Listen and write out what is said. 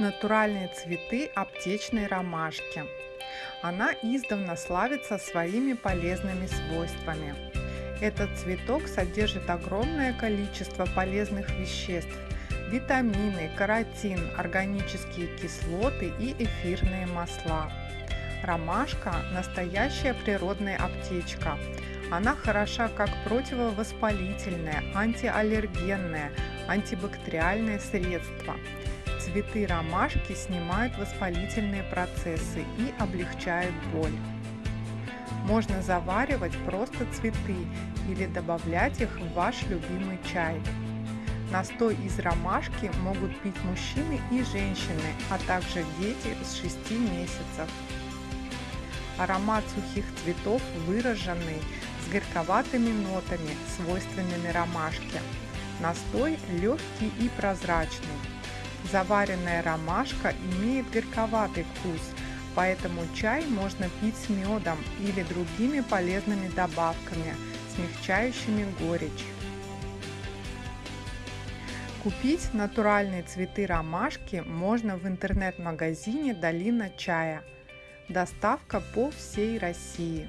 натуральные цветы аптечной ромашки. Она издавна славится своими полезными свойствами. Этот цветок содержит огромное количество полезных веществ, витамины, каротин, органические кислоты и эфирные масла. Ромашка – настоящая природная аптечка. Она хороша как противовоспалительное, антиаллергенное, антибактериальное средство. Цветы ромашки снимают воспалительные процессы и облегчают боль. Можно заваривать просто цветы или добавлять их в ваш любимый чай. Настой из ромашки могут пить мужчины и женщины, а также дети с 6 месяцев. Аромат сухих цветов выраженный, с горьковатыми нотами, свойственными ромашке. Настой легкий и прозрачный. Заваренная ромашка имеет горьковатый вкус, поэтому чай можно пить с медом или другими полезными добавками, смягчающими горечь. Купить натуральные цветы ромашки можно в интернет-магазине «Долина чая». Доставка по всей России.